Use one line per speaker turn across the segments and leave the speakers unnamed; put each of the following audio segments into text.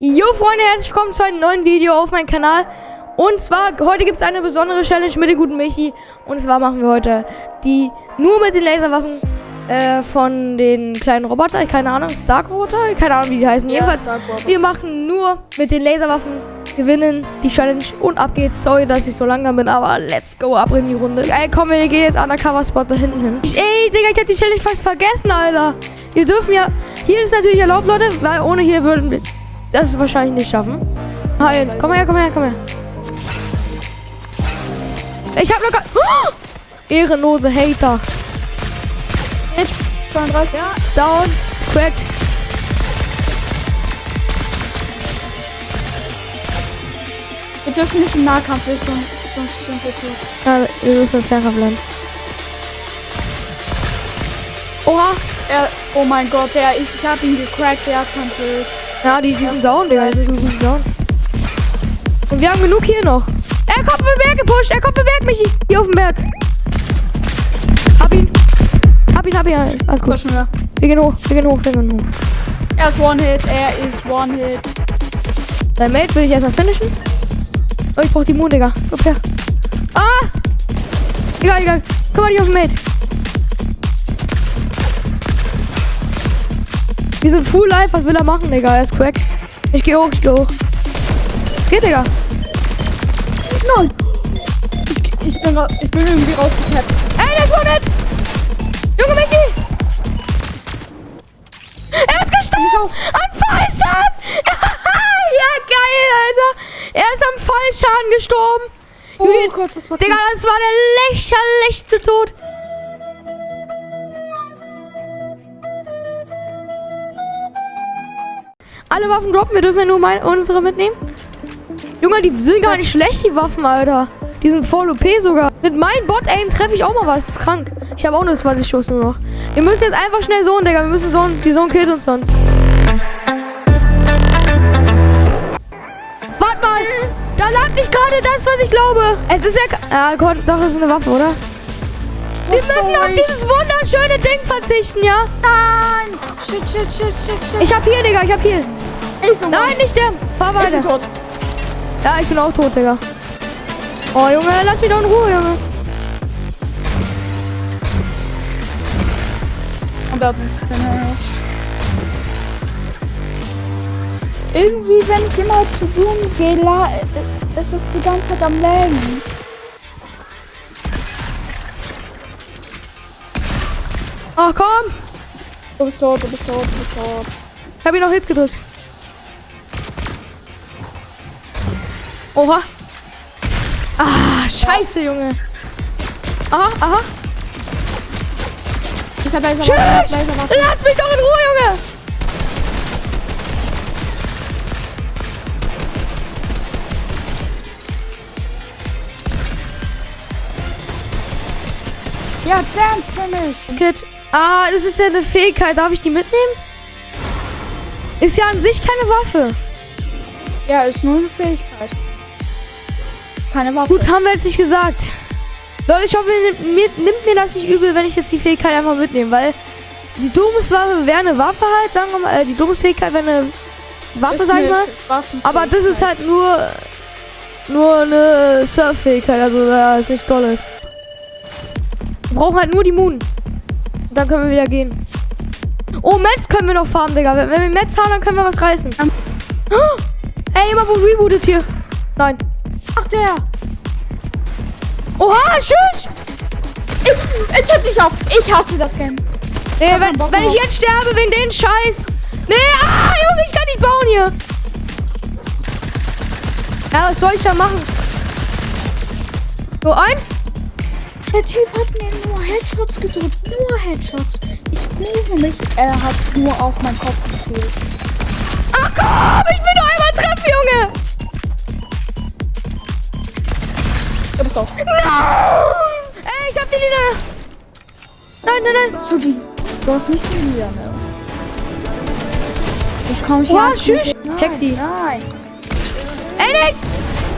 Jo Freunde, herzlich willkommen zu einem neuen Video auf meinem Kanal. Und zwar, heute gibt es eine besondere Challenge mit dem guten Michi. Und zwar machen wir heute die nur mit den Laserwaffen äh, von den kleinen Roboter, keine Ahnung, Stark-Roboter, keine Ahnung wie die heißen.
Ja,
Jedenfalls, wir machen nur mit den Laserwaffen, gewinnen die Challenge und ab geht's. Sorry, dass ich so langsam bin, aber let's go, ab in die Runde. Ey, komm, wir gehen jetzt Undercover-Spot da hinten hin. Ich, ey, Digga, ich hab die Challenge fast vergessen, Alter. Wir dürfen ja, hier ist natürlich erlaubt, Leute, weil ohne hier würden das wahrscheinlich nicht schaffen. Hi, komm her, komm her, komm her. Ich hab locker... Oh! Ehrenlose Hater.
Jetzt 32.
Ja, down, cracked.
Wir dürfen nicht im Nahkampf, sonst, sonst sind wir tot.
Ja, wir müssen Fernkampf lernen. Oha.
Er, oh mein Gott, der, ich, ich hab ihn gecrackt, der kann Schild.
Ja, die, die sind down, Digga. Die sind down. Und wir haben genug hier noch. Er kommt vom Berg gepusht. Er kommt vom Berg, Michi. Hier auf dem Berg. Hab ihn. Hab ihn, hab ihn. Alles gut.
Pushen wir.
Wir gehen hoch. Wir gehen hoch. Wir gehen hoch.
Er ist One-Hit, er ist One-Hit.
Dein Mate will ich erstmal finishen. Oh, ich brauch die Moon, Digga. Komm her. Ah! Egal, egal. Komm mal nicht auf den Mate. Wir sind full life. Was will er machen, Digga? Er ist cracked. Ich geh hoch, ich geh hoch. Was geht, Digga?
Nein! Ich, ich, bin, ich bin irgendwie rausgekappt.
Ey, der ist One-Hit! Junge Michi! Er ist gestorben! Am Fallschaden! ja, geil, Alter! Er ist am Fallschaden gestorben!
Oh Gott, das war
Digga, das war der lächerlichste Tod. Alle Waffen droppen, wir dürfen ja nur meine, unsere mitnehmen. Junge, die sind gar nicht schlecht, die Waffen, Alter. Die sind voll OP sogar. Mit meinem Bot-Aim treffe ich auch mal was. Das ist krank. Ich habe auch nur 20 Schuss nur noch. Wir müssen jetzt einfach schnell so, Digga. Wir müssen so, die Sohn killt uns sonst. Warte mal! Da lag nicht gerade das, was ich glaube. Es ist ja. Ja, doch, es ist eine Waffe, oder? Wir müssen auf dieses wunderschöne Ding verzichten, ja?
Nein! Shit, shit, shit, shit, shit.
Ich hab hier, Digga, ich hab hier.
Ich bin
Nein, nicht sterben. Fahr
Ich bin
weiter.
tot.
Ja, ich bin auch tot, Digga. Oh, Junge, lass mich doch in Ruhe, Junge.
Und da Irgendwie, wenn ich immer zu Blumen gehe, la- äh, ist es die ganze Zeit am Lägen.
Ach, komm.
Du bist tot, du bist tot, du bist tot.
Ich hab ihn noch Hit gedrückt. Oha. Ah, scheiße, Junge. Aha, aha.
Ich hab! Laser
Lass mich doch in Ruhe, Junge.
Ja, Dance Finish.
Kid. Ah, das ist ja eine Fähigkeit. Darf ich die mitnehmen? Ist ja an sich keine Waffe.
Ja, ist nur eine Fähigkeit. Keine Waffe.
Gut, haben wir jetzt nicht gesagt. Leute, ich hoffe, ihr nimmt, mir, nimmt mir das nicht übel, wenn ich jetzt die Fähigkeit einfach mitnehme, weil die Domuswaffe wäre eine Waffe halt, sagen wir mal, äh, die Domusfähigkeit wäre eine Waffe,
Ist
sag ich mal. Aber das ist halt nur nur eine Surf-Fähigkeit, also ja, ist nicht tolles. Wir brauchen halt nur die Moon. Dann können wir wieder gehen. Oh, Metz können wir noch farmen, Digga. Wenn, wir Metz haben, dann können wir was reißen. Oh, ey, immer wo rebootet hier. Nein.
Ach, der.
Oha, tschüss.
Ich, es hört nicht auf. Ich hasse das Game.
Nee, wenn, wenn ich jetzt sterbe wegen den Scheiß. Nee, ah, Junge, ich kann nicht bauen hier. Ja, was soll ich da machen? So, eins.
Der Typ hat mir Headshots gedrückt. Nur Headshots. Ich prüfe mich. Er hat nur auf meinen Kopf gezielt.
Ach komm, ich will nur einmal treffen, Junge.
Du bist auch.
Ey, ich hab die Lieder. Nein, nein, nein.
Hast du die? Du hast nicht die Lieder, ne? Ich komm.
Oha,
nicht-
tschüss. Check die.
Nein.
Ey, nicht.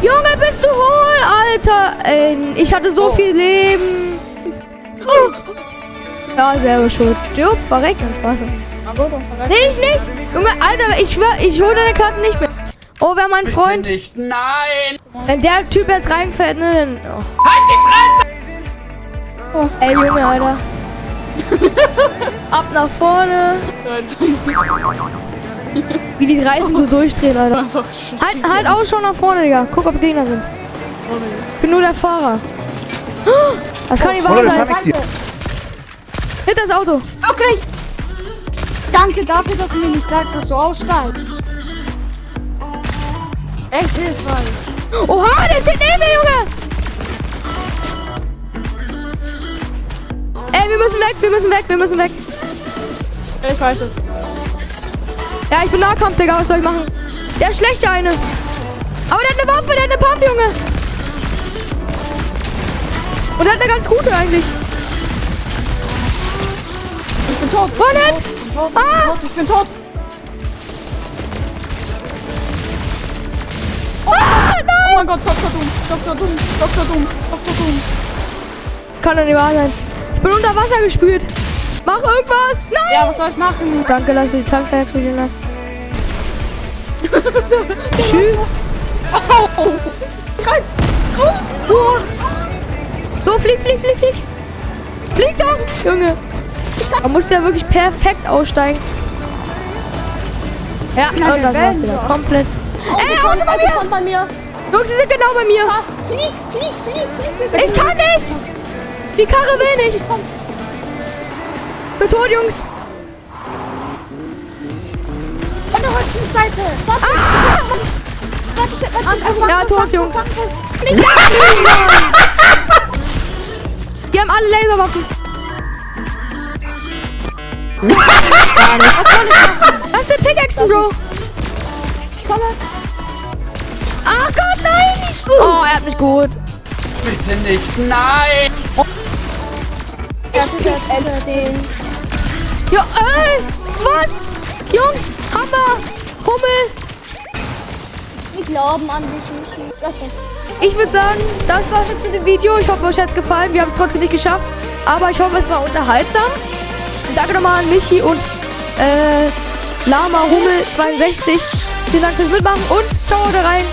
Junge, bist du hohl, Alter. Ey, ich hatte so
Oh.
viel Leben. Oh. Ja, selber schuld. Stirb, verreck, dann
verreckt.
Nee, ich nicht. Junge, Alter, ich schwör, ich hole deine Karten nicht mehr. Oh, wäre mein
Bitte
Freund.
nicht. Nein!
Wenn der Typ jetzt reinfällt, ne, dann... Oh.
Halt die Fresse!
Ey, Junge, Alter. Ab nach vorne. Wie die Reifen so durchdrehen, Alter. Halt, halt Ausschau nach vorne, Digga. Guck, ob Gegner sind. Ich bin nur der Fahrer. Das kann nicht wahr sein. Hinter das Auto.
Okay. Danke dafür, dass du mir nicht sagst, dass du aussteigst. Echt hilfreich.
Oha, der steht neben mir, Junge. Ey, wir müssen weg, wir müssen weg, wir müssen weg.
Ich weiß es.
Ja, ich bin Nahkampf, Digga. Was soll ich machen? Der ist schlecht, der eine. Aber der hat eine Waffe, der hat eine Pump, Junge. Und der hat eine ganz gute eigentlich.
Ich bin tot.
Wo denn?
Ich bin tot.
Ah!
Ich bin tot.
Ah,
Oh
nein!
mein Gott, Dr. Doom. Dr. Doom. Dr. Doom. Dr. Doom.
Kann doch nicht wahr sein. Ich bin unter Wasser gespült. Mach irgendwas. Nein!
Ja, was soll ich machen?
Danke, dass du die Tankstelle explodieren lässt. Tschüss.
Oh. Rein. Raus.
Oh. So, flieg, flieg, flieg, flieg. Flieg doch, Junge. Man muss ja wirklich perfekt aussteigen. Ja, und das war's wieder. Komplett. Ey, Auto bei mir!
kommt bei mir.
Jungs, sie sind genau bei mir.
Ah, flieg, flieg, flieg, flieg.
Ich kann nicht! Die Karre will nicht! Bin tot, Jungs!
Von der rechten Seite. Warte,
Ah!
warte, warte, warte.
Ja, tot, Jungs.
Nicht
Die haben alle Laserwaffen.
Was?
Lass den Pickaxe, Bro.
Ich komme.
Ach Gott, nein! Oh, er hat mich geholt.
Bitte nicht. Nein!
Ich pick den.
Ja, ey! Was? Jungs, Hammer! Hummel!
Wir glauben an dich nicht. Lass mich.
Ich würde sagen, das war's jetzt mit dem Video. Ich hoffe, euch hat's gefallen. Wir haben es trotzdem nicht geschafft. Aber ich hoffe, es war unterhaltsam. Danke nochmal an Michi und äh, Lama Hummel 62. Vielen Dank fürs Mitmachen und ciao da rein.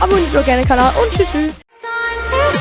Abonniert doch gerne den Kanal und tschüss. tschüss.